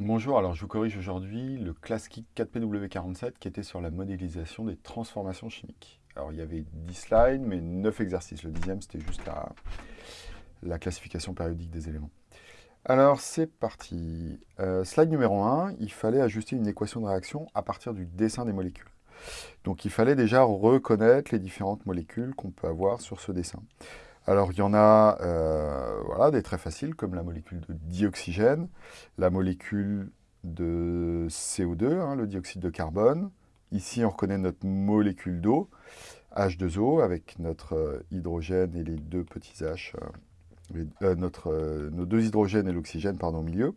Bonjour, alors je vous corrige aujourd'hui le classique 4PW47 qui était sur la modélisation des transformations chimiques. Alors il y avait 10 slides, mais 9 exercices. Le dixième, c'était juste la, la, classification périodique des éléments. Alors c'est parti. Euh, slide numéro 1, il fallait ajuster une équation de réaction à partir du dessin des molécules. Donc il fallait déjà reconnaître les différentes molécules qu'on peut avoir sur ce dessin. Alors, il y en a euh, voilà, des très faciles, comme la molécule de dioxygène, la molécule de CO2, hein, le dioxyde de carbone. Ici, on reconnaît notre molécule d'eau, H2O, avec notre euh, hydrogène et les deux petits H, euh, nos deux hydrogènes et l'oxygène au milieu.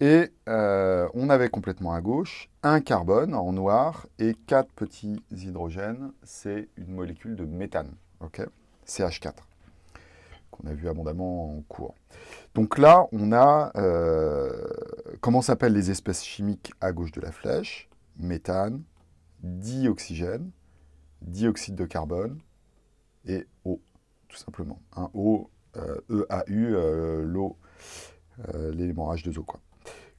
Et on avait complètement à gauche un carbone en noir et quatre petits hydrogènes. C'est une molécule de méthane, ok? CH4 qu'on a vu abondamment en cours. Donc là, on a, euh, comment s'appellent les espèces chimiques à gauche de la flèche? Méthane, dioxygène, dioxyde de carbone et eau, tout simplement. Un eau, euh, EAU, euh, l'eau, l'élément H2O. Quoi.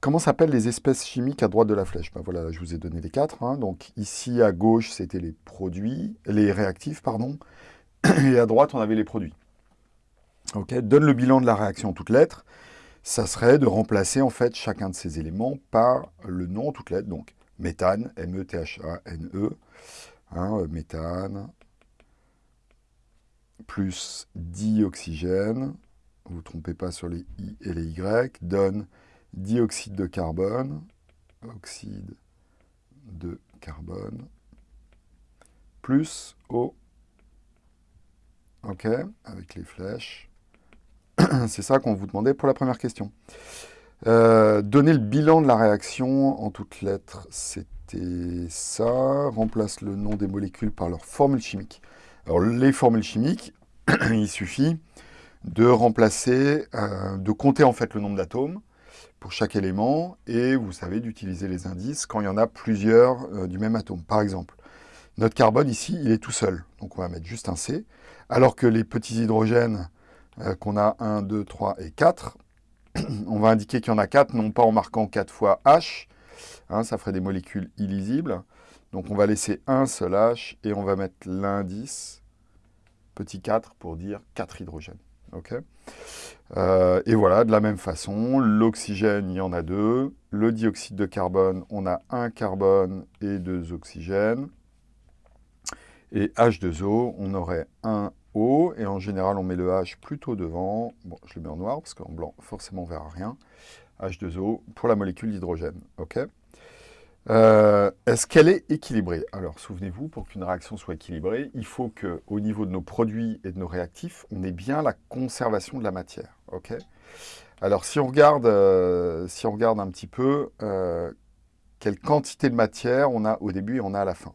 Comment s'appellent les espèces chimiques à droite de la flèche? Ben Voilà, je vous ai donné les quatre. Hein. Donc ici, à gauche, c'était les produits, les réactifs, pardon. Et à droite, on avait les produits donne le bilan de la réaction en toutes lettres, ça serait de remplacer en fait chacun de ces éléments par le nom en toutes lettres. Donc méthane, M-E-T-H-A-N-E, -E, hein, euh, méthane, plus dioxygène, vous ne trompez pas sur les I et les Y, donne dioxyde de carbone, oxyde de carbone, plus O, ok, avec les flèches, C'est ça qu'on vous demandait pour la première question. Euh, donner le bilan de la réaction en toutes lettres, c'était ça. Remplace le nom des molécules par leur formule chimique. Alors les formules chimiques, il suffit de remplacer, euh, de compter en fait le nombre d'atomes pour chaque élément et vous savez d'utiliser les indices quand il y en a plusieurs euh, du même atome. Par exemple, notre carbone ici, il est tout seul, donc on va mettre juste un C, alors que les petits hydrogènes euh, qu'on a 1, 2, 3 et 4. On va indiquer qu'il y en a 4, non pas en marquant 4 fois H, hein, ça ferait des molécules illisibles. Donc on va laisser un seul H et on va mettre l'indice petit 4 pour dire 4 hydrogènes. Euh, et voilà, de la même façon, l'oxygène, il y en a deux. Le dioxyde de carbone, on a un carbone et deux oxygènes. Et H2O, on aurait un Et en général, on met le H plutôt devant. Bon, je le mets en noir, parce qu'en blanc, forcément, on ne verra rien. H2O pour la molécule d'hydrogène. ok? Euh, Est-ce qu'elle est équilibrée? Alors, souvenez-vous, pour qu'une réaction soit équilibrée, il faut qu'au niveau de nos produits et de nos réactifs, on ait bien la conservation de la matière. ok? Alors, si on, regarde, euh, si on regarde un petit peu euh, quelle quantité de matière on a au début et on a à la fin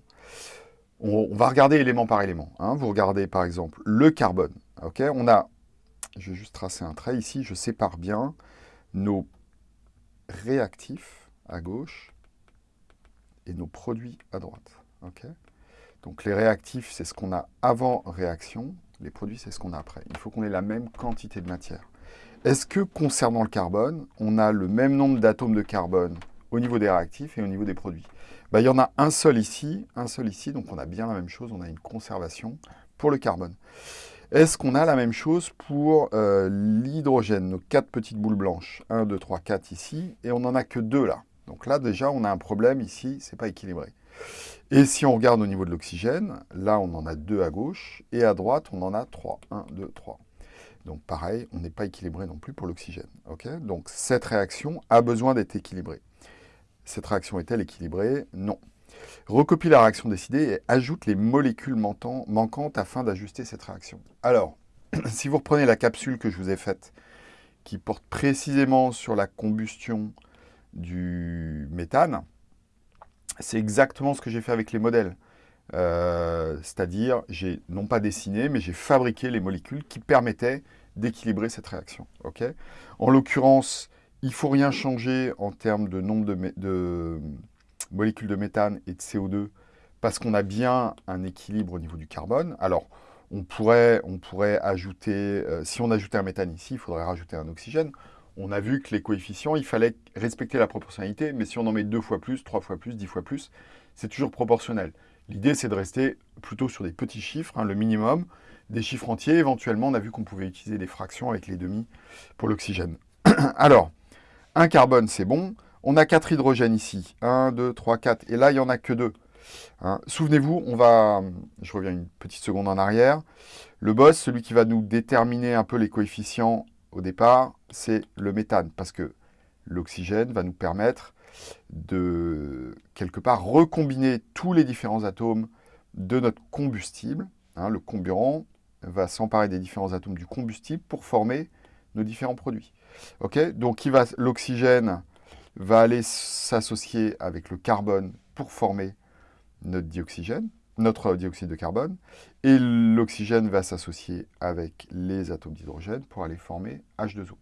on, va regarder élément par élément. Hein. Vous regardez par exemple le carbone. On a, je vais juste tracer un trait ici, je sépare bien nos réactifs à gauche et nos produits à droite. Donc les réactifs, c'est ce qu'on a avant réaction, les produits, c'est ce qu'on a après. Il faut qu'on ait la même quantité de matière. Est-ce que concernant le carbone, on a le même nombre d'atomes de carbone au niveau des réactifs et au niveau des produits bah, Il y en a un seul ici, un seul ici, donc on a bien la même chose, on a une conservation pour le carbone. Est-ce qu'on a la même chose pour euh, l'hydrogène, nos quatre petites boules blanches 1, 2, 3, 4 ici, et on n'en a que deux là. Donc là déjà on a un problème ici, c'est pas équilibré. Et si on regarde au niveau de l'oxygène, là on en a deux à gauche, et à droite on en a trois. 1, 2, 3. Donc pareil, on n'est pas équilibré non plus pour l'oxygène. Donc cette réaction a besoin d'être équilibrée. Cette réaction est-elle équilibrée Non. Recopie la réaction décidée et ajoute les molécules manquantes afin d'ajuster cette réaction. Alors, si vous reprenez la capsule que je vous ai faite, qui porte précisément sur la combustion du méthane, c'est exactement ce que j'ai fait avec les modèles. Euh, c'est-à-dire, j'ai non pas dessiné, mais j'ai fabriqué les molécules qui permettaient d'équilibrer cette réaction. en l'occurrence, il ne faut rien changer en termes de nombre de, molécules de méthane et de CO2 parce qu'on a bien un équilibre au niveau du carbone. Alors, on pourrait, on pourrait ajouter, euh, si on ajoutait un méthane ici, il faudrait rajouter un oxygène. on a vu que les coefficients, il fallait respecter la proportionnalité, mais si on en met deux fois plus, trois fois plus, dix fois plus, c'est toujours proportionnel. L'idée, c'est de rester plutôt sur des petits chiffres, hein, le minimum, des chiffres entiers. Éventuellement, on a vu qu'on pouvait utiliser des fractions avec les demi pour l'oxygène. Alors, un carbone, c'est bon. On a quatre hydrogènes ici. 1, 2, 3, 4. Et là, il n'y en a que deux. Hein. Souvenez-vous, on va... Je reviens une petite seconde en arrière. Le boss, celui qui va nous déterminer un peu les coefficients au départ, c'est le méthane. Parce que l'oxygène va nous permettre de, quelque part, recombiner tous les différents atomes de notre combustible. Hein. le comburant va s'emparer des différents atomes du combustible pour former nos différents produits. Donc l'oxygène va aller s'associer avec le carbone pour former notre dioxygène, notre dioxyde de carbone, et l'oxygène va s'associer avec les atomes d'hydrogène pour aller former H2O.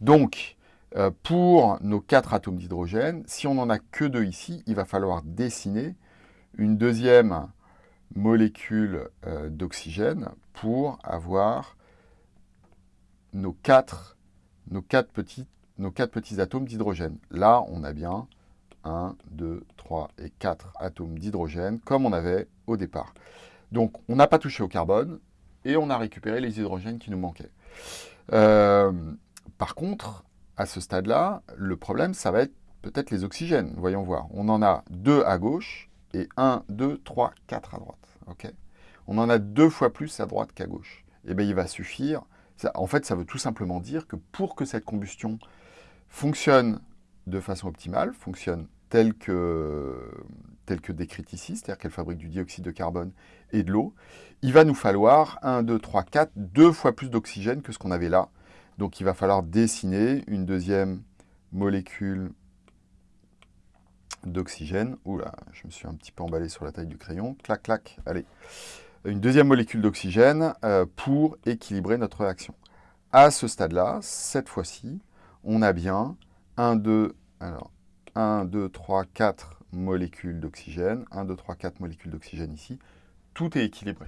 Donc, euh, pour nos quatre atomes d'hydrogène, si on n'en a que deux ici, il va falloir dessiner une deuxième molécule euh, d'oxygène pour avoir nos quatre, nos quatre, petits, nos quatre petits atomes d'hydrogène. Là, on a bien 1, 2, 3 et 4 atomes d'hydrogène, comme on avait au départ. Donc, on n'a pas touché au carbone, et on a récupéré les hydrogènes qui nous manquaient. Euh, par contre, à ce stade-là, le problème, ça va être peut-être les oxygènes. Voyons voir. On en a deux à gauche, et 1, 2, 3, 4 à droite. ok? On en a deux fois plus à droite qu'à gauche. Et eh bien, il va suffire en fait, ça veut tout simplement dire que pour que cette combustion fonctionne de façon optimale, fonctionne telle que, telle que décrite ici, c'est-à-dire qu'elle fabrique du dioxyde de carbone et de l'eau, il va nous falloir 1, 2, 3, 4, deux fois plus d'oxygène que ce qu'on avait là. Donc il va falloir dessiner une deuxième molécule d'oxygène. Oula, je me suis un petit peu emballé sur la taille du crayon. Clac, clac, allez une deuxième molécule d'oxygène euh, pour équilibrer notre réaction. À ce stade-là, cette fois-ci, on a bien 1, 2, alors 1, 2, 3, 4 molécules d'oxygène, 1, 2, 3, 4 molécules d'oxygène ici, tout est équilibré.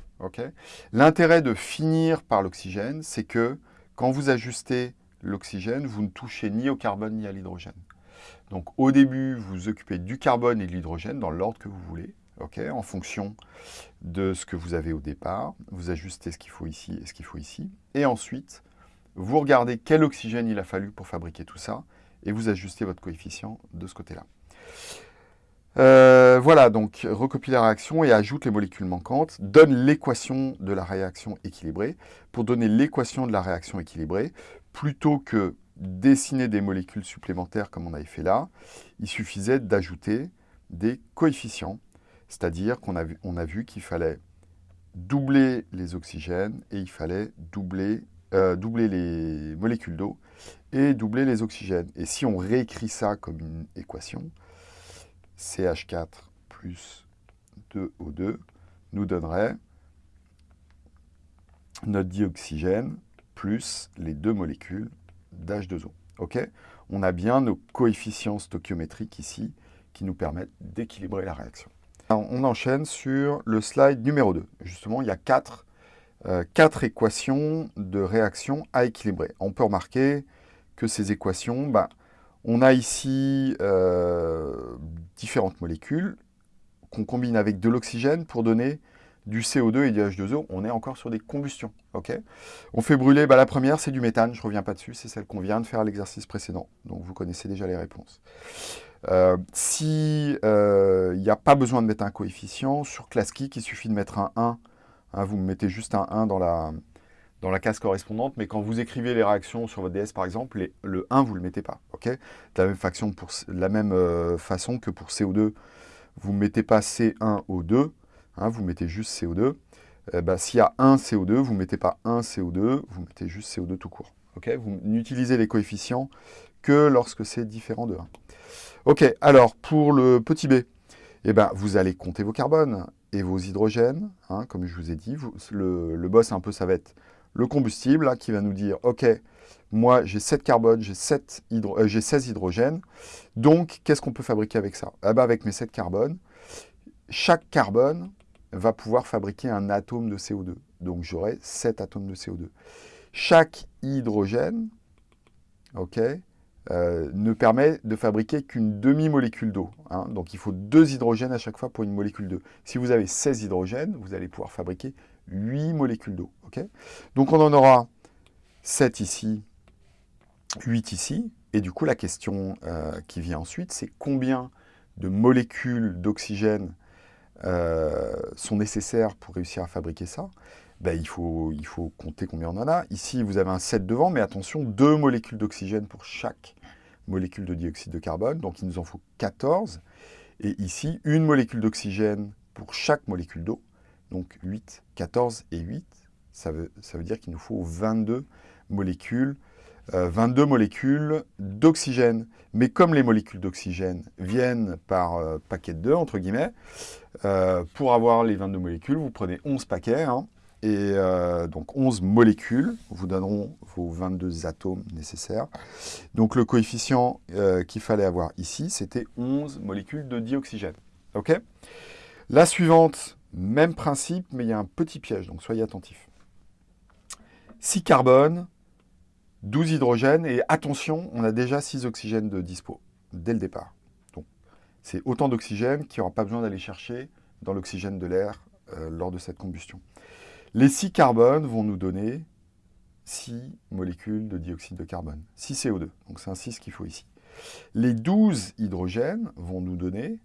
L'intérêt de finir par l'oxygène, c'est que quand vous ajustez l'oxygène, vous ne touchez ni au carbone ni à l'hydrogène. Donc au début, vous vous occupez du carbone et de l'hydrogène dans l'ordre que vous voulez en fonction de ce que vous avez au départ. Vous ajustez ce qu'il faut ici et ce qu'il faut ici. Et ensuite, vous regardez quel oxygène il a fallu pour fabriquer tout ça, et vous ajustez votre coefficient de ce côté-là. Euh, voilà, donc recopie la réaction et ajoute les molécules manquantes, donne l'équation de la réaction équilibrée. Pour donner l'équation de la réaction équilibrée, plutôt que dessiner des molécules supplémentaires comme on avait fait là, il suffisait d'ajouter des coefficients c'est-à-dire qu'on a, vu, qu'il fallait doubler les oxygènes et il fallait doubler, euh, doubler les molécules d'eau et doubler les oxygènes. Et si on réécrit ça comme une équation, CH4 plus 2O2 nous donnerait notre dioxygène plus les deux molécules d'H2O. Ok? On a bien nos coefficients stoichiométriques ici qui nous permettent d'équilibrer la réaction on enchaîne sur le slide numéro 2. Justement, il y a euh, quatre, équations de réaction à équilibrer. On peut remarquer que ces équations, bah, on a ici euh, différentes molécules qu'on combine avec de l'oxygène pour donner du CO2 et du H2O. On est encore sur des combustions. on fait brûler, bah, la première c'est du méthane, je ne reviens pas dessus, c'est celle qu'on vient de faire à l'exercice précédent. Donc vous connaissez déjà les réponses. Euh, S'il euh, n'y a pas besoin de mettre un coefficient, sur ClassKick, il suffit de mettre un 1. Hein, vous mettez juste un 1 dans la, case correspondante, mais quand vous écrivez les réactions sur votre DS, par exemple, le 1, vous ne le mettez pas. de, la même euh, façon que pour CO2, vous ne mettez pas C1O2, hein, vous mettez juste CO2. Eh ben, s'il y a un CO2, vous ne mettez pas un CO2, vous mettez juste CO2 tout court. vous n'utilisez les coefficients que lorsque c'est différent de 1. Ok, alors pour le petit b, eh ben, vous allez compter vos carbones et vos hydrogènes. Hein, comme je vous ai dit, le, boss un peu, ça va être le combustible qui va nous dire, ok, moi j'ai 7 carbones, j'ai 16 euh, hydrogènes, donc qu'est-ce qu'on peut fabriquer avec ça? Eh ben, Avec mes 7 carbones, chaque carbone va pouvoir fabriquer un atome de CO2. Donc j'aurai 7 atomes de CO2. Chaque hydrogène ok, euh, ne permet de fabriquer qu'une demi-molécule d'eau. Hein. donc il faut deux hydrogènes à chaque fois pour une molécule d'eau. Si vous avez 16 hydrogènes, vous allez pouvoir fabriquer 8 molécules d'eau. donc on en aura 7 ici, 8 ici, et du coup la question euh, qui vient ensuite, c'est combien de molécules d'oxygène euh, sont nécessaires pour réussir à fabriquer ça? Ben, il, faut, il faut compter combien on en a. Ici, vous avez un 7 devant, mais attention, deux molécules d'oxygène pour chaque molécule de dioxyde de carbone, donc il nous en faut 14. Et ici, une molécule d'oxygène pour chaque molécule d'eau, donc 8, 14 et 8. Ça veut, ça veut dire qu'il nous faut 22 molécules, 22 euh, molécules d'oxygène. Mais comme les molécules d'oxygène viennent par euh, paquet de 2, entre guillemets, euh, pour avoir les 22 molécules, vous prenez 11 paquets, hein, et euh, donc 11 molécules vous donneront vos 22 atomes nécessaires. Donc le coefficient euh, qu'il fallait avoir ici, c'était 11 molécules de dioxygène. Ok? La suivante, même principe, mais il y a un petit piège, donc soyez attentifs. 6 carbone, 12 hydrogène, et attention, on a déjà 6 oxygènes de dispo, dès le départ. Donc c'est autant d'oxygène qu'il n'y aura pas besoin d'aller chercher dans l'oxygène de l'air euh, lors de cette combustion. Les 6 carbones vont nous donner 6 molécules de dioxyde de carbone, 6 CO2, donc c'est un 6 qu'il faut ici. Les 12 hydrogènes vont nous donner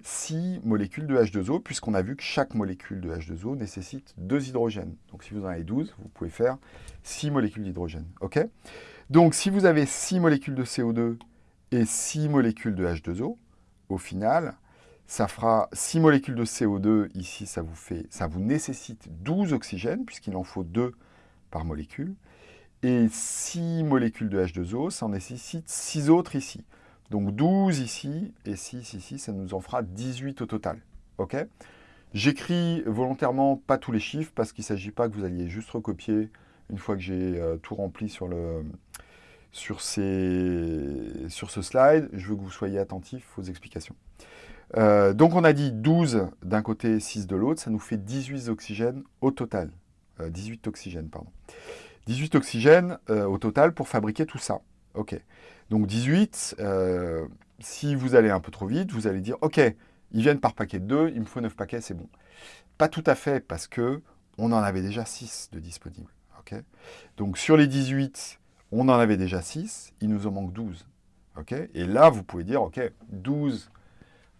6 molécules de H2O, puisqu'on a vu que chaque molécule de H2O nécessite 2 hydrogènes. Donc si vous en avez 12, vous pouvez faire 6 molécules d'hydrogène. Donc si vous avez 6 molécules de CO2 et 6 molécules de H2O, au final, ça fera 6 molécules de CO2, ici ça vous, fait, ça vous nécessite 12 oxygènes, puisqu'il en faut 2 par molécule. Et 6 molécules de H2O, ça en nécessite 6 autres ici. Donc 12 ici, et 6 ici, ça nous en fera 18 au total. ok? J'écris volontairement pas tous les chiffres, parce qu'il ne s'agit pas que vous alliez juste recopier une fois que j'ai euh, tout rempli sur, sur ce slide. Je veux que vous soyez attentifs aux explications. Euh, donc on a dit 12 d'un côté, 6 de l'autre, ça nous fait 18 oxygènes au total. 18 euh, oxygènes, pardon. 18 oxygènes euh, au total pour fabriquer tout ça. Ok. Donc 18, si vous allez un peu trop vite, vous allez dire, ok, ils viennent par paquet de 2, il me faut 9 paquets, c'est bon. Pas tout à fait, parce que on en avait déjà 6 de disponibles. Donc sur les 18, on en avait déjà 6, il nous en manque 12. ok Et là, vous pouvez dire, ok, 12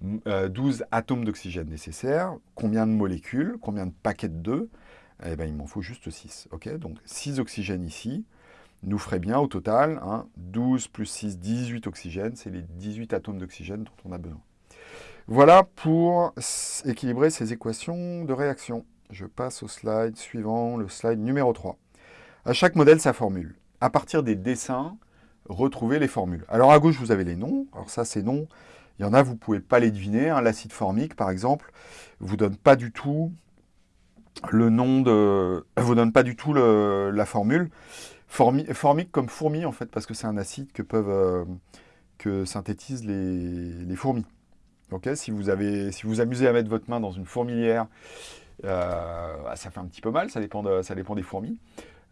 12 euh, atomes d'oxygène nécessaires, combien de molécules, combien de paquets de 2 Eh bien, il m'en faut juste 6. ok? Donc, 6 oxygènes ici nous ferait bien au total 12 plus 6, 18 oxygènes. C'est les 18 atomes d'oxygène dont on a besoin. Voilà pour équilibrer ces équations de réaction. Je passe au slide suivant, le slide numéro 3. À chaque modèle, sa formule. À partir des dessins, retrouvez les formules. Alors à gauche, vous avez les noms. Alors ça, c'est noms il y en a, vous ne pouvez pas les deviner. Hein. L'acide formique, par exemple, vous donne pas du tout le nom de... vous donne pas du tout la formule. formique comme fourmi, en fait, parce que c'est un acide que peuvent... Euh, que synthétisent les, fourmis. si vous avez, si vous amusez à mettre votre main dans une fourmilière, euh, bah, ça fait un petit peu mal, ça dépend, ça dépend des fourmis.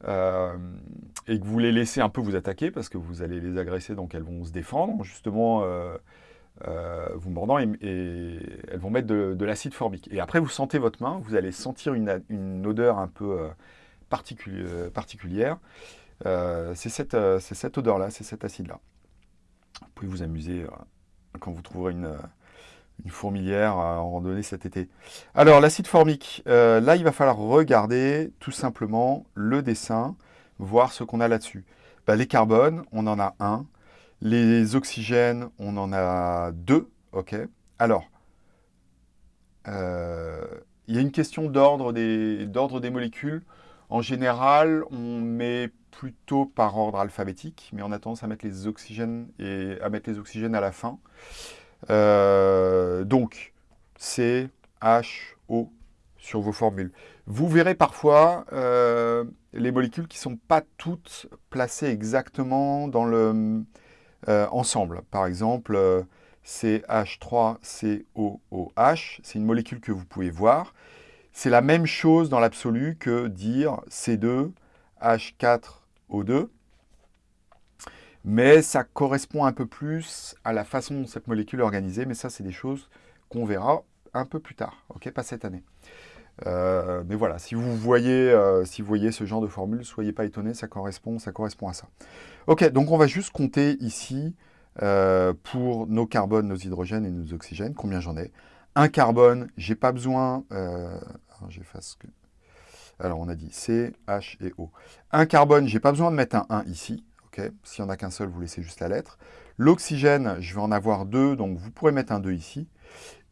Euh, et que vous les laissez un peu vous attaquer parce que vous allez les agresser, donc elles vont se défendre. Justement, vous mordant et, elles vont mettre de, l'acide formique. Et après, vous sentez votre main, vous allez sentir une, odeur un peu euh, euh, particulière. c'est cette, cette odeur-là, c'est cet acide-là. Vous pouvez vous amuser quand vous trouverez une, une fourmilière en randonnée cet été. Alors, l'acide formique, là, il va falloir regarder tout simplement le dessin, voir ce qu'on a là-dessus. Bah, les carbones, on en a un. Les oxygènes, on en a deux. ok Alors, euh, il y a une question d'ordre des, molécules. En général, on met plutôt par ordre alphabétique, mais on a tendance à mettre les oxygènes, et à mettre les oxygènes à la fin. Euh, donc, C, H, O sur vos formules. Vous verrez parfois euh, les molécules qui ne sont pas toutes placées exactement dans le, euh, ensemble. Par exemple, euh, CH3COOH, c'est une molécule que vous pouvez voir. C'est la même chose dans l'absolu que dire C2H4O2. Mais ça correspond un peu plus à la façon dont cette molécule est organisée, mais ça, c'est des choses qu'on verra un peu plus tard, pas cette année. Euh, mais voilà, si vous, voyez, euh, si vous voyez ce genre de formule, soyez pas étonnés, ça correspond, ça correspond à ça. Ok, donc on va juste compter ici euh, pour nos carbones, nos hydrogènes et nos oxygènes, combien j'en ai? Un carbone, j'ai pas besoin. Alors on a dit C, H et O. Un carbone, j'ai pas besoin de mettre un 1 ici, ok? S'il n'y en a qu'un seul, vous laissez juste la lettre. L'oxygène, je vais en avoir deux, donc vous pourrez mettre un 2 ici.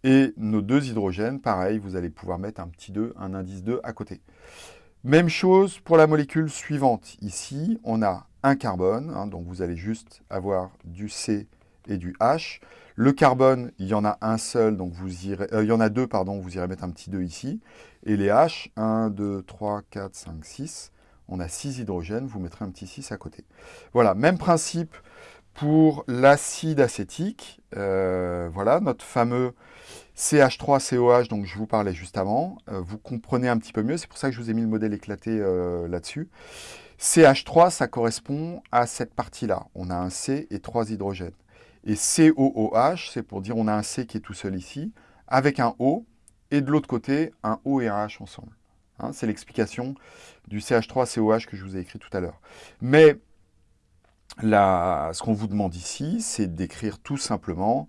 Et nos deux hydrogènes, pareil, vous allez pouvoir mettre un petit 2, un indice 2 à côté. Même chose pour la molécule suivante. Ici, on a un carbone, hein, donc vous allez juste avoir du C et du H. Le carbone, il y en a un seul, donc vous irez, euh, il y en a deux, pardon, vous irez mettre un petit 2 ici. Et les H, 1, 2, 3, 4, 5, 6. On a 6 hydrogènes, vous mettrez un petit 6 à côté. Voilà, même principe pour l'acide acétique. Euh, voilà, notre fameux CH3COH, donc je vous parlais juste avant, euh, vous comprenez un petit peu mieux, c'est pour ça que je vous ai mis le modèle éclaté euh, là-dessus. CH3, ça correspond à cette partie-là. On a un C et trois hydrogènes. Et COOH, c'est pour dire on a un C qui est tout seul ici, avec un O, et de l'autre côté, un O et un H ensemble. Hein, c'est l'explication du CH3COH que je vous ai écrit tout à l'heure. Mais ce qu'on vous demande ici, c'est d'écrire tout simplement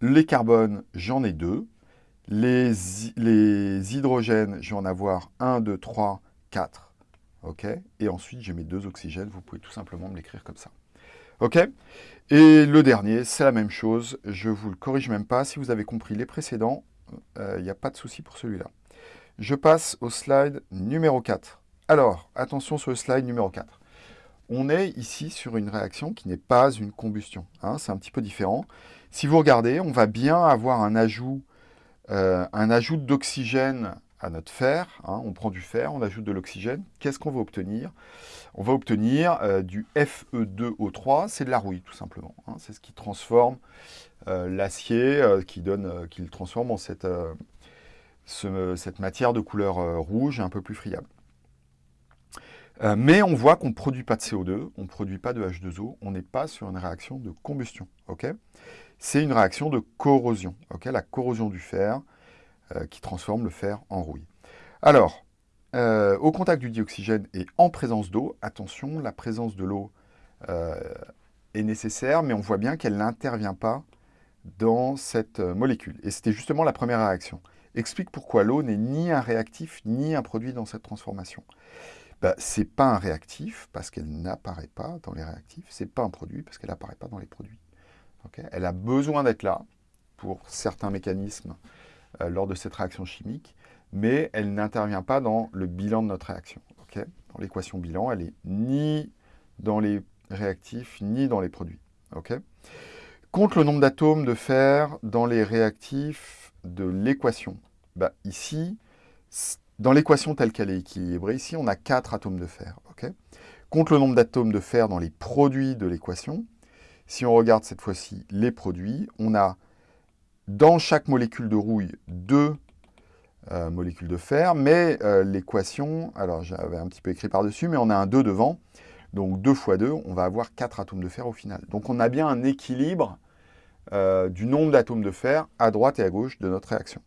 les carbones, j'en ai deux. Les, hydrogènes, je vais en avoir 1, 2, 3, 4. OK? Et ensuite, j'ai mes deux oxygènes. Vous pouvez tout simplement me l'écrire comme ça. Et le dernier, c'est la même chose. Je ne vous le corrige même pas. Si vous avez compris les précédents, il euh, n'y a pas de souci pour celui-là. Je passe au slide numéro 4. Alors, attention sur le slide numéro 4. On est ici sur une réaction qui n'est pas une combustion. Hein, c'est un petit peu différent. Si vous regardez, on va bien avoir un ajout, euh, d'oxygène à notre fer. Hein. on prend du fer, on ajoute de l'oxygène. Qu'est-ce qu'on va obtenir? On va obtenir euh, du Fe2O3, c'est de la rouille tout simplement. Hein. c'est ce qui transforme euh, l'acier, qui, le transforme en cette matière de couleur rouge un peu plus friable. Mais on voit qu'on ne produit pas de CO2, on ne produit pas de H2O, on n'est pas sur une réaction de combustion. c'est une réaction de corrosion, la corrosion du fer euh, qui transforme le fer en rouille. Alors, euh, au contact du dioxygène et en présence d'eau, attention, la présence de l'eau euh, est nécessaire, mais on voit bien qu'elle n'intervient pas dans cette molécule. Et c'était justement la première réaction. Explique pourquoi l'eau n'est ni un réactif ni un produit dans cette transformation. Bah, ce n'est pas un réactif parce qu'elle n'apparaît pas dans les réactifs, ce n'est pas un produit parce qu'elle n'apparaît pas dans les produits elle a besoin d'être là pour certains mécanismes euh, lors de cette réaction chimique, mais elle n'intervient pas dans le bilan de notre réaction. dans l'équation bilan, elle est ni dans les réactifs, ni dans les produits. Compte le nombre d'atomes de fer dans les réactifs de l'équation. Bah, ici, dans l'équation telle qu'elle est équilibrée, ici, on a 4 atomes de fer. Compte le nombre d'atomes de fer dans les produits de l'équation. Si on regarde cette fois-ci les produits, on a dans chaque molécule de rouille deux euh, molécules de fer, mais euh, l'équation, alors j'avais un petit peu écrit par-dessus, mais on a un 2 devant, donc 2 fois 2, on va avoir 4 atomes de fer au final. Donc on a bien un équilibre euh, du nombre d'atomes de fer à droite et à gauche de notre réaction.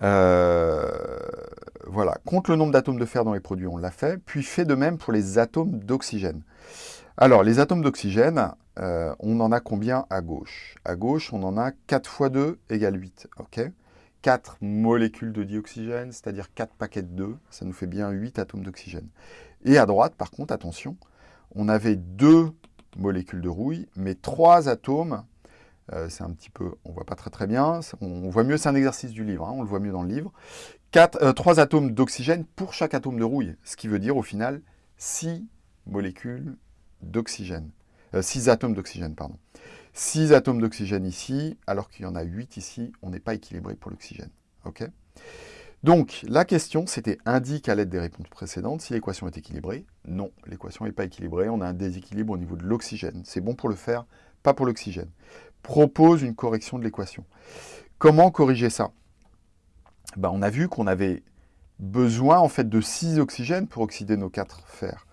Voilà, compte le nombre d'atomes de fer dans les produits, on l'a fait, puis fait de même pour les atomes d'oxygène. Alors, les atomes d'oxygène, euh, on en a combien à gauche? À gauche, on en a 4 fois 2 égale 8. ok? 4 molécules de dioxygène, c'est-à-dire 4 paquets de 2, ça nous fait bien 8 atomes d'oxygène. Et à droite, par contre, attention, on avait 2 molécules de rouille, mais 3 atomes, euh, c'est un petit peu, on voit pas très très bien, on, voit mieux, c'est un exercice du livre, hein, on le voit mieux dans le livre. 4, 3 euh, atomes d'oxygène pour chaque atome de rouille, ce qui veut dire au final 6 molécules d'oxygène. 6 euh, atomes d'oxygène, pardon. 6 atomes d'oxygène ici, alors qu'il y en a 8 ici, on n'est pas équilibré pour l'oxygène. donc, la question, c'était indique à l'aide des réponses précédentes si l'équation est équilibrée. Non, l'équation n'est pas équilibrée, on a un déséquilibre au niveau de l'oxygène. C'est bon pour le faire, pas pour l'oxygène. Propose une correction de l'équation. Comment corriger ça? Ben, On a vu qu'on avait besoin en fait de 6 oxygènes pour oxyder nos 4 fers.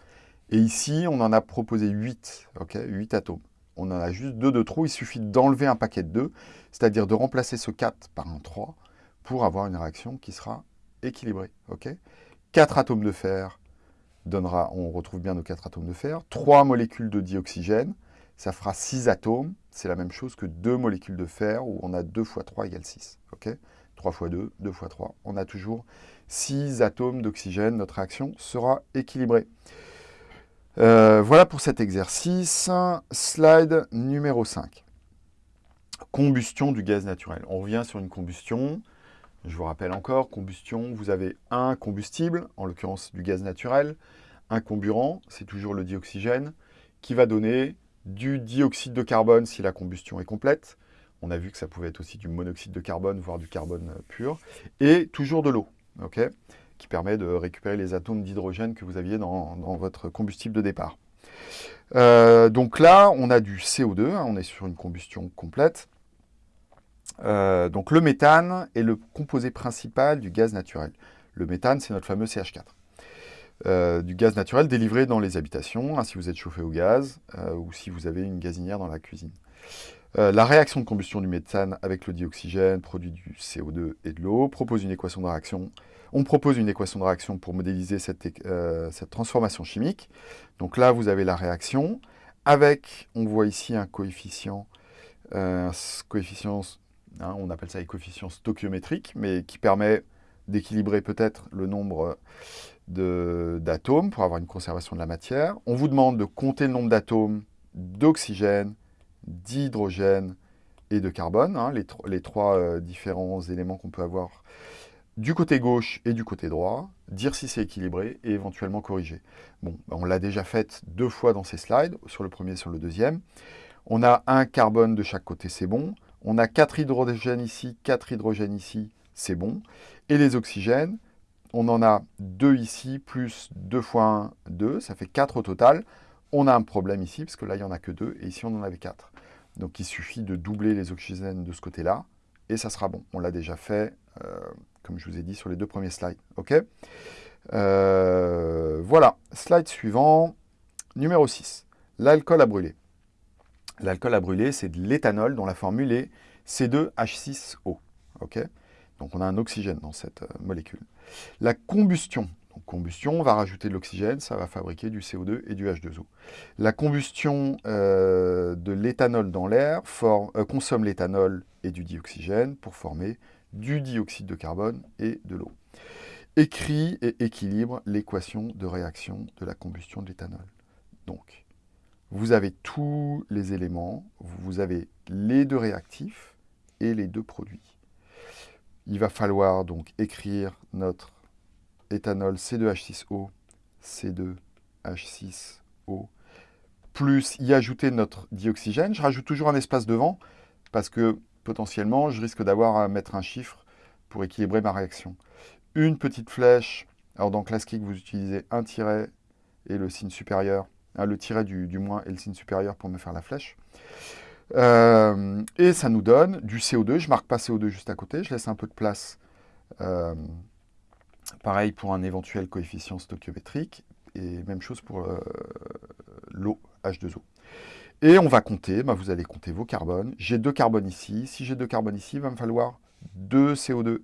Et ici, on en a proposé 8, ok 8 atomes. On en a juste 2 de trop, il suffit d'enlever un paquet de 2, c'est-à-dire de remplacer ce 4 par un 3 pour avoir une réaction qui sera équilibrée. ok? 4 atomes de fer donnera, on retrouve bien nos 4 atomes de fer, 3 molécules de dioxygène, ça fera 6 atomes, c'est la même chose que 2 molécules de fer où on a 2 fois 3 égale 6. ok? 3 fois 2, 2 fois 3, on a toujours 6 atomes d'oxygène, notre réaction sera équilibrée. Euh, voilà pour cet exercice. Slide numéro 5. Combustion du gaz naturel. On revient sur une combustion. Je vous rappelle encore, combustion, vous avez un combustible, en l'occurrence du gaz naturel, un comburant, c'est toujours le dioxygène, qui va donner du dioxyde de carbone si la combustion est complète. On a vu que ça pouvait être aussi du monoxyde de carbone, voire du carbone pur. Et toujours de l'eau, qui permet de récupérer les atomes d'hydrogène que vous aviez dans, votre combustible de départ. Euh, donc là, on a du CO2, hein, on est sur une combustion complète. Euh, donc le méthane est le composé principal du gaz naturel. Le méthane, c'est notre fameux CH4. Euh, du gaz naturel délivré dans les habitations, hein, si vous êtes chauffé au gaz, euh, ou si vous avez une gazinière dans la cuisine. la réaction de combustion du méthane avec le dioxygène, produit du CO2 et de l'eau, propose une équation de réaction. On propose une équation de réaction pour modéliser cette, transformation chimique. Donc là, vous avez la réaction, avec, on voit ici un coefficient, un coefficient Hein, on appelle ça les coefficients stoichiométriques, mais qui permet d'équilibrer peut-être le nombre d'atomes pour avoir une conservation de la matière. On vous demande de compter le nombre d'atomes d'oxygène, d'hydrogène et de carbone, hein, les, trois euh, différents éléments qu'on peut avoir du côté gauche et du côté droit, dire si c'est équilibré et éventuellement corriger. Bah, on l'a déjà fait deux fois dans ces slides, sur le premier et sur le deuxième. On a un carbone de chaque côté, c'est bon. On a 4 hydrogènes ici, 4 hydrogènes ici, c'est bon. Et les oxygènes, on en a 2 ici, plus 2 fois 1, 2, ça fait 4 au total. On a un problème ici, parce que là, il n'y en a que 2, et ici, on en avait 4. Donc, il suffit de doubler les oxygènes de ce côté-là, et ça sera bon. On l'a déjà fait, euh, comme je vous ai dit, sur les deux premiers slides. OK? Euh, Voilà, slide suivant, numéro 6. L'alcool à brûler. L'alcool à brûler, c'est de l'éthanol dont la formule est C2H6O. Donc on a un oxygène dans cette euh, molécule. La combustion, combustion, on va rajouter de l'oxygène, ça va fabriquer du CO2 et du H2O. La combustion euh, de l'éthanol dans l'air euh, consomme l'éthanol et du dioxygène pour former du dioxyde de carbone et de l'eau. Écrit et équilibre l'équation de réaction de la combustion de l'éthanol. Donc, vous avez tous les éléments, vous avez les deux réactifs et les deux produits. Il va falloir donc écrire notre éthanol C2H6O, C2H6O, plus y ajouter notre dioxygène. Je rajoute toujours un espace devant parce que potentiellement, je risque d'avoir à mettre un chiffre pour équilibrer ma réaction. Une petite flèche, alors dans classique, vous utilisez un tiret et le signe supérieur Hein, le tiret du, moins et le signe supérieur pour me faire la flèche. Euh, et ça nous donne du CO2. Je ne marque pas CO2 juste à côté, je laisse un peu de place. Euh, pareil pour un éventuel coefficient stoichiométrique. Et même chose pour euh, l'eau, H2O. Et on va compter, bah, vous allez compter vos carbones. J'ai deux carbones ici. Si j'ai deux carbones ici, il va me falloir deux CO2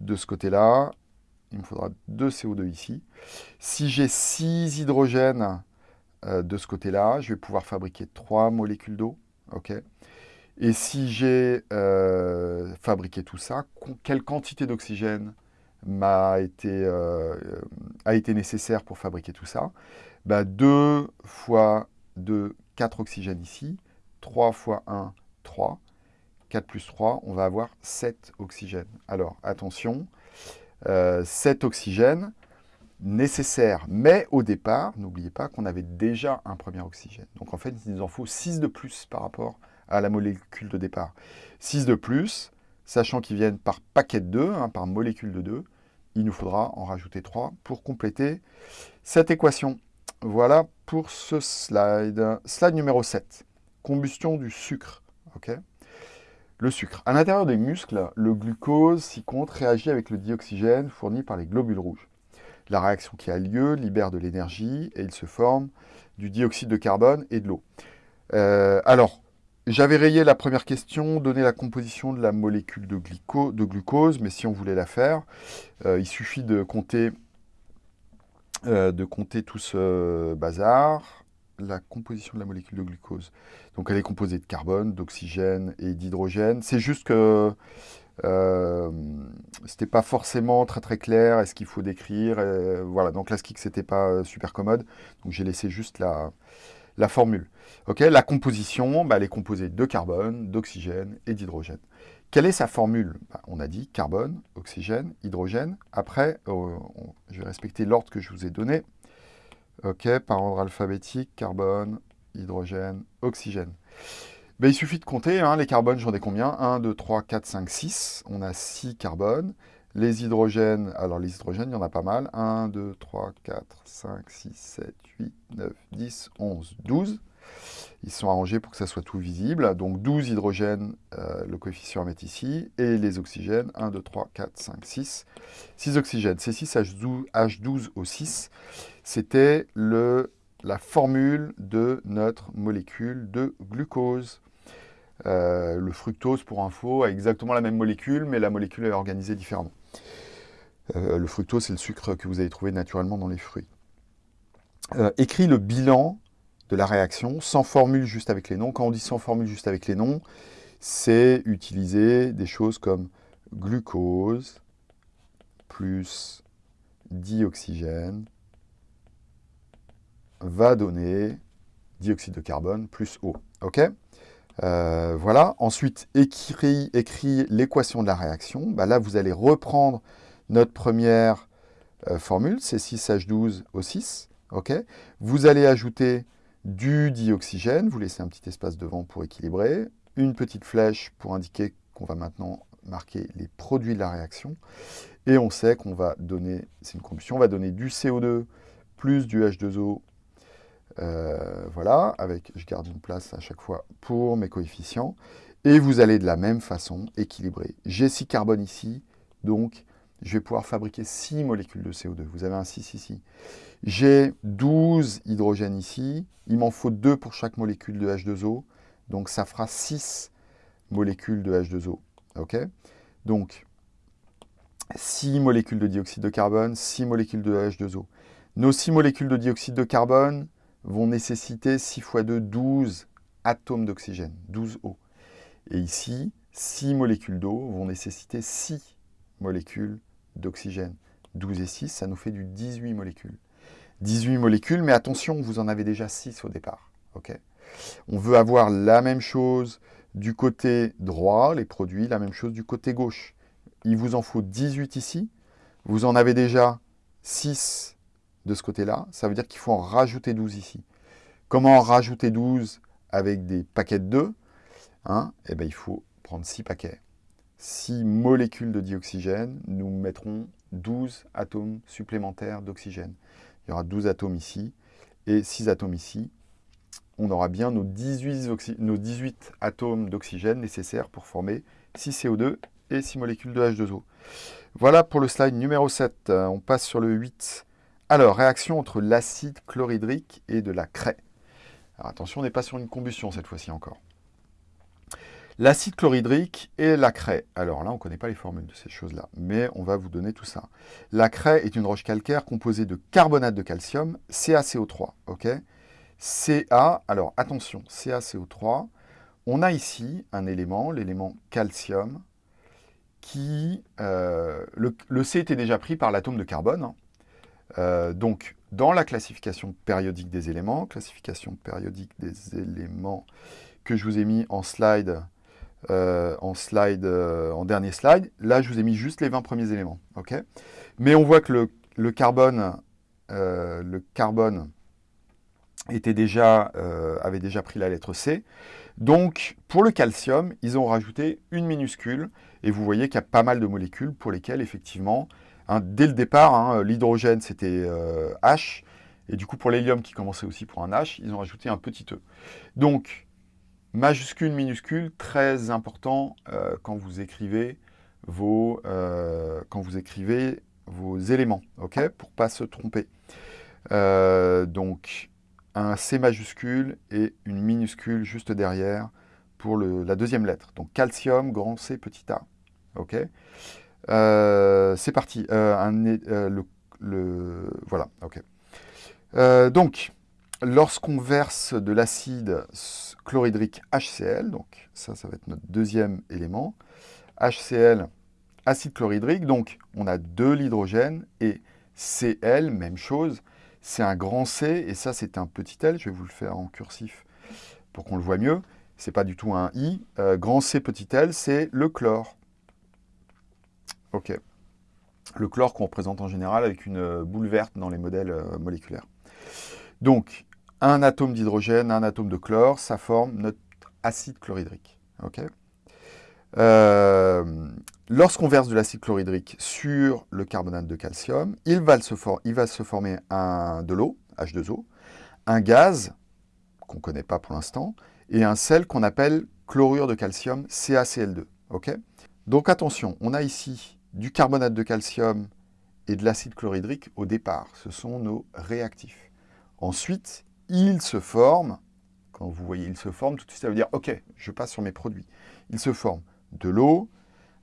de ce côté-là. Il me faudra deux CO2 ici. Si j'ai six hydrogènes de ce côté-là, je vais pouvoir fabriquer trois molécules d'eau. Et si j'ai euh, fabriqué tout ça, quelle quantité d'oxygène euh, a été nécessaire pour fabriquer tout ça? 2 bah, fois 2, 4 oxygènes ici. 3 fois 1, 3. 4 plus 3, on va avoir 7 oxygènes. Alors, attention, 7 oxygènes, nécessaire. Mais au départ, n'oubliez pas qu'on avait déjà un premier oxygène. Donc en fait, il nous en faut 6 de plus par rapport à la molécule de départ. 6 de plus, sachant qu'ils viennent par paquet de 2, hein, par molécule de 2, il nous faudra en rajouter 3 pour compléter cette équation. Voilà pour ce slide. Slide numéro 7. Combustion du sucre. ok? Le sucre. À l'intérieur des muscles, le glucose, si compte, réagit avec le dioxygène fourni par les globules rouges. La réaction qui a lieu libère de l'énergie et il se forme du dioxyde de carbone et de l'eau. Euh, alors, j'avais rayé la première question, donner la composition de la molécule de, de glucose, mais si on voulait la faire, euh, il suffit de compter, euh, de compter tout ce bazar. La composition de la molécule de glucose. Donc elle est composée de carbone, d'oxygène et d'hydrogène. C'est juste que euh, c'était pas forcément très très clair, est-ce qu'il faut décrire, voilà, donc ce c'était pas super commode, donc j'ai laissé juste la, formule. Ok, la composition, bah, elle est composée de carbone, d'oxygène et d'hydrogène. Quelle est sa formule? Bah, On a dit carbone, oxygène, hydrogène. Après, euh, je vais respecter l'ordre que je vous ai donné. Ok, par ordre alphabétique, carbone, hydrogène, oxygène. Ben, il suffit de compter, hein, les carbones, j'en ai combien? 1, 2, 3, 4, 5, 6. On a 6 carbones. Les hydrogènes, alors les hydrogènes, il y en a pas mal. 1, 2, 3, 4, 5, 6, 7, 8, 9, 10, 11, 12. Ils sont arrangés pour que ça soit tout visible. Donc 12 hydrogènes, euh, le coefficient mettre ici. Et les oxygènes, 1, 2, 3, 4, 5, 6. 6 oxygènes. C6H12O6, c'était la formule de notre molécule de glucose. Euh, le fructose, pour info, a exactement la même molécule, mais la molécule est organisée différemment. Euh, le fructose, c'est le sucre que vous allez trouver naturellement dans les fruits. Euh, écrit le bilan de la réaction, sans formule juste avec les noms. Quand on dit sans formule juste avec les noms, c'est utiliser des choses comme glucose plus dioxygène va donner dioxyde de carbone plus eau. Ok? Euh, voilà. Ensuite, écrit, l'équation de la réaction. Bah là, vous allez reprendre notre première euh, formule, c'est 6H12O6. ok vous allez ajouter du dioxygène. Vous laissez un petit espace devant pour équilibrer. Une petite flèche pour indiquer qu'on va maintenant marquer les produits de la réaction. Et on sait qu'on va donner, c'est une combustion, on va donner du CO2 plus du H2O euh, voilà, avec, je garde une place à chaque fois pour mes coefficients. Et vous allez de la même façon équilibrer. J'ai 6 carbone ici, donc je vais pouvoir fabriquer 6 molécules de CO2. Vous avez un 6 ici. J'ai 12 hydrogènes ici. Il m'en faut 2 pour chaque molécule de H2O. Donc ça fera 6 molécules de H2O. ok? Donc, 6 molécules de dioxyde de carbone, 6 molécules de H2O. Nos 6 molécules de dioxyde de carbone, vont nécessiter 6 fois 2, 12 atomes d'oxygène, 12 O. Et ici, 6 molécules d'eau vont nécessiter 6 molécules d'oxygène. 12 et 6, ça nous fait du 18 molécules. 18 molécules, mais attention, vous en avez déjà 6 au départ. ok? On veut avoir la même chose du côté droit, les produits, la même chose du côté gauche. Il vous en faut 18 ici. Vous en avez déjà 6 de ce côté-là, ça veut dire qu'il faut en rajouter 12 ici. Comment en rajouter 12 avec des paquets de 2 hein Eh bien, il faut prendre 6 paquets. 6 molécules de dioxygène, nous mettrons 12 atomes supplémentaires d'oxygène. Il y aura 12 atomes ici et 6 atomes ici. On aura bien nos 18, nos 18 atomes d'oxygène nécessaires pour former 6 CO2 et 6 molécules de H2O. Voilà pour le slide numéro 7. On passe sur le 8. Alors, réaction entre l'acide chlorhydrique et de la craie. Alors attention, on n'est pas sur une combustion cette fois-ci encore. L'acide chlorhydrique et la craie. Alors là, on ne connaît pas les formules de ces choses-là, mais on va vous donner tout ça. La craie est une roche calcaire composée de carbonate de calcium, CaCO3. ok? Ca, alors attention, CaCO3, on a ici un élément, l'élément calcium, qui... Euh, le, C était déjà pris par l'atome de carbone, hein. Euh, donc, dans la classification périodique des éléments, classification périodique des éléments que je vous ai mis en slide, euh, en, slide euh, en dernier slide, là, je vous ai mis juste les 20 premiers éléments. Mais on voit que le, carbone, le carbone était déjà, avait déjà pris la lettre C. Donc, pour le calcium, ils ont rajouté une minuscule, et vous voyez qu'il y a pas mal de molécules pour lesquelles, effectivement, Hein, dès le départ, hein, l'hydrogène, c'était euh, H. Et du coup, pour l'hélium, qui commençait aussi pour un H, ils ont rajouté un petit E. Donc, majuscule, minuscule, très important euh, quand vous écrivez vos, euh, quand vous écrivez vos éléments, ok Pour pas se tromper. Donc, un C majuscule et une minuscule juste derrière pour la deuxième lettre. Donc, calcium, grand C, petit a. Ok euh, C'est parti. le, le, voilà, ok. donc, lorsqu'on verse de l'acide chlorhydrique HCl, donc ça, ça va être notre deuxième élément, HCl, acide chlorhydrique, donc on a de l'hydrogène, et Cl, même chose, c'est un grand C, et ça c'est un petit L, je vais vous le faire en cursif pour qu'on le voit mieux, c'est pas du tout un I, euh, grand C, petit L, c'est le chlore. Le chlore qu'on représente en général avec une boule verte dans les modèles euh, moléculaires. Donc, un atome d'hydrogène, un atome de chlore, ça forme notre acide chlorhydrique. Euh, lorsqu'on verse de l'acide chlorhydrique sur le carbonate de calcium, il va, se, il va se former un, de l'eau, H2O, un gaz, qu'on ne connaît pas pour l'instant, et un sel qu'on appelle chlorure de calcium, CaCl2. Donc attention, on a ici du carbonate de calcium et de l'acide chlorhydrique au départ. Ce sont nos réactifs. Ensuite, il se forme, quand vous voyez il se forme, tout de suite ça veut dire « Ok, je passe sur mes produits ». Il se forme de l'eau,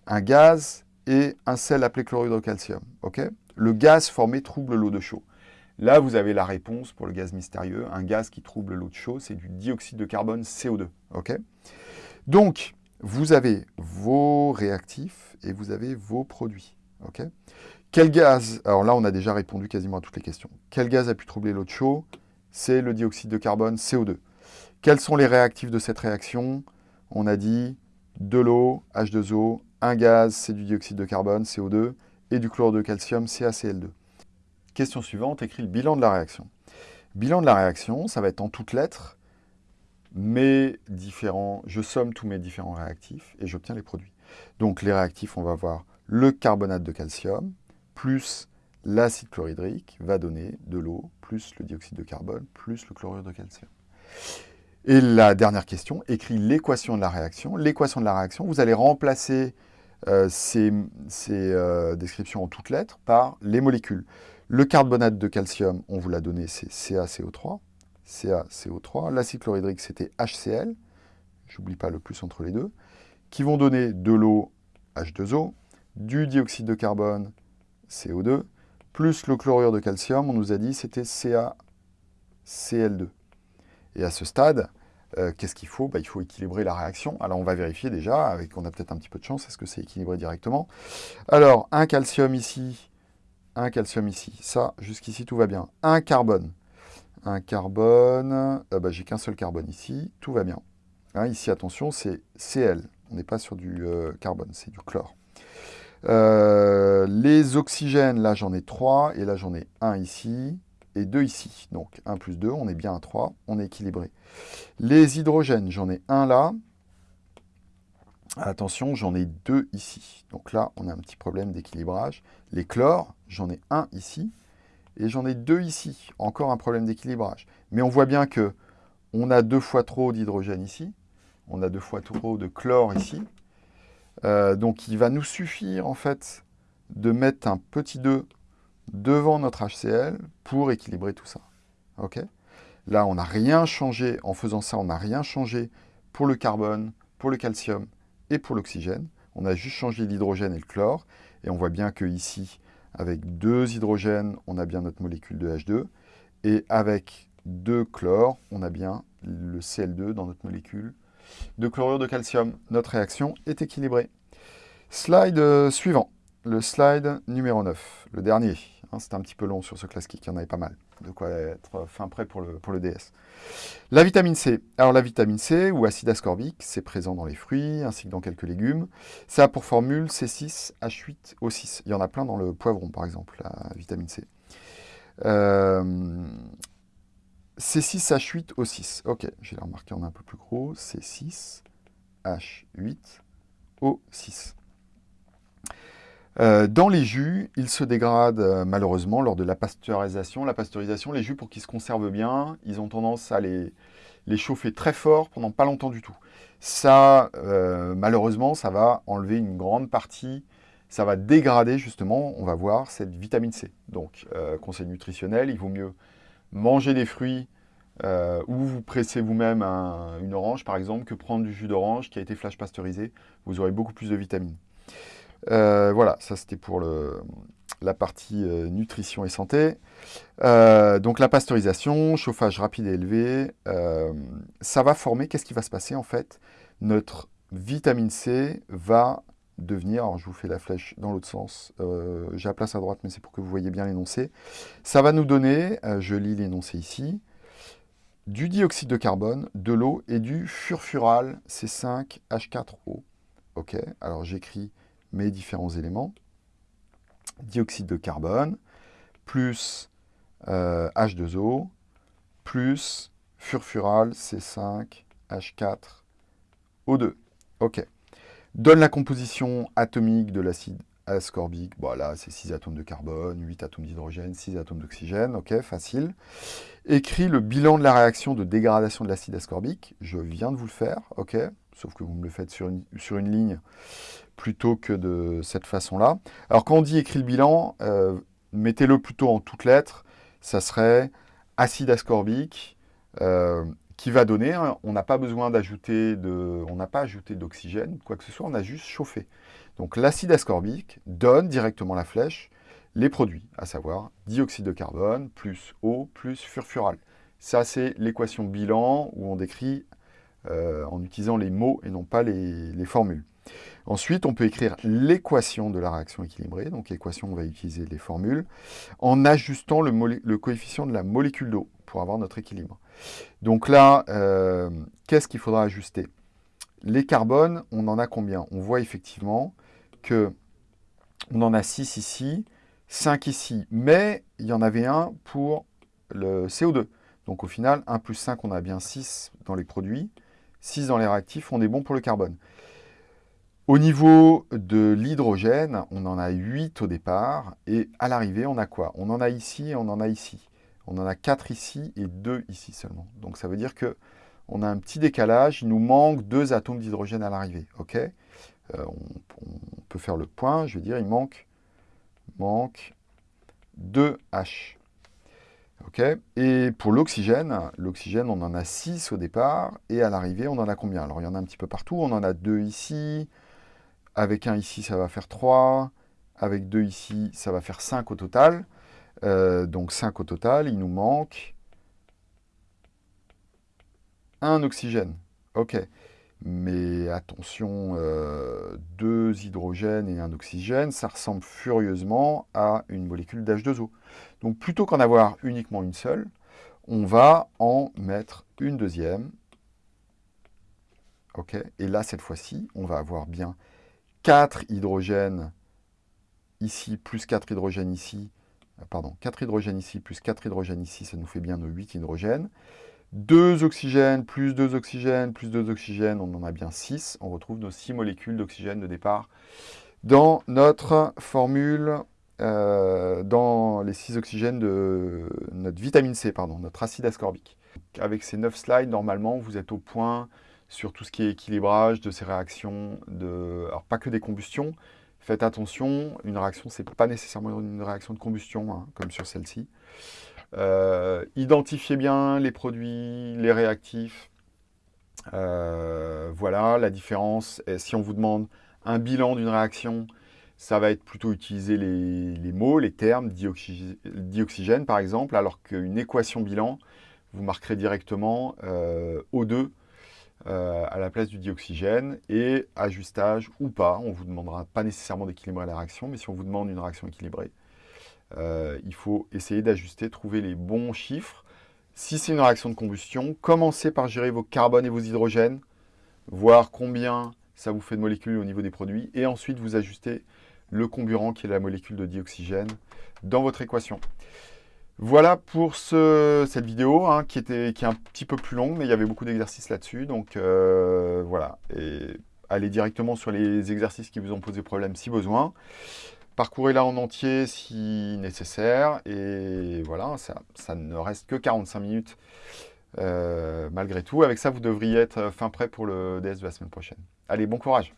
un gaz et un sel appelé chlorure de calcium. le gaz formé trouble l'eau de chaud. Là, vous avez la réponse pour le gaz mystérieux. Un gaz qui trouble l'eau de chaud, c'est du dioxyde de carbone CO2. ok? Donc, vous avez vos réactifs et vous avez vos produits. ok? Quel gaz Alors là, on a déjà répondu quasiment à toutes les questions. Quel gaz a pu troubler l'eau de chaud c'est le dioxyde de carbone, CO2. Quels sont les réactifs de cette réaction? On a dit de l'eau, H2O, un gaz, c'est du dioxyde de carbone, CO2, et du chlore de calcium, CaCl2. Question suivante, écrit le bilan de la réaction. Bilan de la réaction, ça va être en toutes lettres, mes différents, je somme tous mes différents réactifs et j'obtiens les produits. Donc les réactifs, on va voir le carbonate de calcium, plus l'acide chlorhydrique va donner de l'eau, plus le dioxyde de carbone, plus le chlorure de calcium. Et la dernière question, écrit l'équation de la réaction. L'équation de la réaction, vous allez remplacer euh, ces, euh, descriptions en toutes lettres par les molécules. Le carbonate de calcium, on vous l'a donné, c'est CaCO3. CaCO3. L'acide chlorhydrique, c'était HCl. J'oublie pas le plus entre les deux. Qui vont donner de l'eau, H2O, du dioxyde de carbone, CO2, plus le chlorure de calcium, on nous a dit c'était CaCl2. Et à ce stade, euh, qu'est-ce qu'il faut? Bah, Il faut équilibrer la réaction. Alors on va vérifier déjà, avec on a peut-être un petit peu de chance, est-ce que c'est équilibré directement? Alors, un calcium ici, un calcium ici. Ça, jusqu'ici, tout va bien. Un carbone. Un carbone, euh, bah, j'ai qu'un seul carbone ici, tout va bien. Hein, ici, attention, c'est Cl. On n'est pas sur du euh, carbone, c'est du chlore. Euh, les oxygènes, là j'en ai 3, et là j'en ai 1 ici, et 2 ici. Donc 1 plus 2, on est bien à 3, on est équilibré. Les hydrogènes, j'en ai 1 là. Attention, j'en ai 2 ici. Donc là, on a un petit problème d'équilibrage. Les chlores, j'en ai 1 ici, et j'en ai 2 ici. Encore un problème d'équilibrage. Mais on voit bien que on a deux fois trop d'hydrogène ici, on a deux fois trop de chlore ici, euh, donc il va nous suffire en fait de mettre un petit 2 devant notre HCl pour équilibrer tout ça. Là, on n'a rien changé. En faisant ça, on n'a rien changé pour le carbone, pour le calcium et pour l'oxygène. On a juste changé l'hydrogène et le chlore. Et on voit bien que ici, avec deux hydrogènes, on a bien notre molécule de H2. Et avec deux chlore, on a bien le Cl2 dans notre molécule de chlorure de calcium. Notre réaction est équilibrée. Slide euh, suivant, le slide numéro 9, le dernier. Hein, C'était un petit peu long sur ce classique, il y en avait pas mal. De quoi être fin prêt pour le, DS. La vitamine C. Alors la vitamine C, ou acide ascorbique, c'est présent dans les fruits, ainsi que dans quelques légumes. Ça a pour formule C6H8O6. Il y en a plein dans le poivron, par exemple, la vitamine C. Euh, C6H8O6. Ok, j'ai remarqué en un peu plus gros. C6H8O6. Euh, dans les jus, ils se dégradent euh, malheureusement lors de la pasteurisation. La pasteurisation, les jus, pour qu'ils se conservent bien, ils ont tendance à les, chauffer très fort pendant pas longtemps du tout. Ça, euh, malheureusement, ça va enlever une grande partie ça va dégrader justement, on va voir, cette vitamine C. Donc, conseil nutritionnel, il vaut mieux manger des fruits ou vous pressez vous-même une orange, par exemple, que prendre du jus d'orange qui a été flash pasteurisé. Vous aurez beaucoup plus de vitamines. Euh, voilà, ça c'était pour la partie nutrition et santé. donc la pasteurisation, chauffage rapide et élevé, ça va former, qu'est-ce qui va se passer en fait? Notre vitamine C va devenir, alors je vous fais la flèche dans l'autre sens, euh, j'ai la place à droite, mais c'est pour que vous voyez bien l'énoncé. Ça va nous donner, euh, je lis l'énoncé ici, du dioxyde de carbone, de l'eau et du furfural C5H4O. Ok, alors j'écris mes différents éléments. Dioxyde de carbone, plus H2O, euh, plus furfural C5H4O2. Ok donne la composition atomique de l'acide ascorbique. Voilà, c'est 6 atomes de carbone, 8 atomes d'hydrogène, 6 atomes d'oxygène, ok, facile. Écrit le bilan de la réaction de dégradation de l'acide ascorbique. Je viens de vous le faire, ok, sauf que vous me le faites sur une, sur une ligne plutôt que de cette façon-là. Alors quand on dit écrit le bilan, euh, mettez-le plutôt en toutes lettres, ça serait acide ascorbique, euh, qui va donner, hein, on n'a pas besoin d'ajouter de, on n'a pas ajouté d'oxygène, quoi que ce soit, on a juste chauffé. Donc l'acide ascorbique donne directement la flèche les produits, à savoir dioxyde de carbone plus eau plus furfural. Ça, c'est l'équation bilan où on décrit euh, en utilisant les mots et non pas les, formules. Ensuite, on peut écrire l'équation de la réaction équilibrée. Donc, équation, on va utiliser les formules, en ajustant le coefficient de la molécule d'eau pour avoir notre équilibre. Donc là, euh, qu'est-ce qu'il faudra ajuster? Les carbones, on en a combien? On voit effectivement que on en a 6 ici, 5 ici, mais il y en avait un pour le CO2. Donc au final, 1 plus 5, on a bien 6 dans les produits, 6 dans les réactifs, on est bon pour le carbone. Au niveau de l'hydrogène, on en a 8 au départ, et à l'arrivée, on a quoi? On en a ici et on en a ici. On en a 4 ici et 2 ici seulement. Donc ça veut dire que on a un petit décalage, il nous manque deux atomes d'hydrogène à l'arrivée. ok? Euh, on, peut faire le point, je vais dire, il manque, manque 2 H. ok? Et pour l'oxygène, l'oxygène, on en a 6 au départ, et à l'arrivée, on en a combien? Alors, il y en a un petit peu partout, on en a 2 ici, avec un ici, ça va faire 3, avec 2 ici, ça va faire 5 au total. Euh, donc 5 au total, il nous manque un oxygène. Ok. Mais attention, euh, deux hydrogènes et un oxygène, ça ressemble furieusement à une molécule d'H2O. Donc plutôt qu'en avoir uniquement une seule, on va en mettre une deuxième. Ok. Et là, cette fois-ci, on va avoir bien 4 hydrogènes ici, plus 4 hydrogènes ici, euh, pardon, 4 hydrogènes ici, plus 4 hydrogènes ici, ça nous fait bien nos 8 hydrogènes. 2 oxygènes, plus 2 oxygènes, plus 2 oxygènes, on en a bien 6. On retrouve nos 6 molécules d'oxygène de départ dans notre formule, euh, dans les 6 oxygènes de notre vitamine C, pardon, notre acide ascorbique. Avec ces 9 slides, normalement, vous êtes au point sur tout ce qui est équilibrage de ces réactions, de, alors pas que des combustions, Faites attention, une réaction, ce n'est pas nécessairement une réaction de combustion, hein, comme sur celle-ci. Euh, identifiez bien les produits, les réactifs. Euh, voilà, la différence. si on vous demande un bilan d'une réaction, ça va être plutôt utiliser les, mots, les termes, dioxygène par exemple, alors qu'une équation bilan, vous marquerez directement euh, O2 euh, à la place du dioxygène et ajustage ou pas. On ne vous demandera pas nécessairement d'équilibrer la réaction, mais si on vous demande une réaction équilibrée, euh, il faut essayer d'ajuster, trouver les bons chiffres. Si c'est une réaction de combustion, commencez par gérer vos carbones et vos hydrogènes, voir combien ça vous fait de molécules au niveau des produits, et ensuite vous ajustez le comburant qui est la molécule de dioxygène dans votre équation. Voilà pour cette vidéo hein, qui, était, est un petit peu plus longue, mais il y avait beaucoup d'exercices là-dessus. Donc euh, voilà, allez directement sur les exercices qui vous ont posé problème si besoin. Parcourez-la en entier si nécessaire. Et voilà, ça, ne reste que 45 minutes euh, malgré tout. Avec ça, vous devriez être fin prêt pour le DS de la semaine prochaine. Allez, bon courage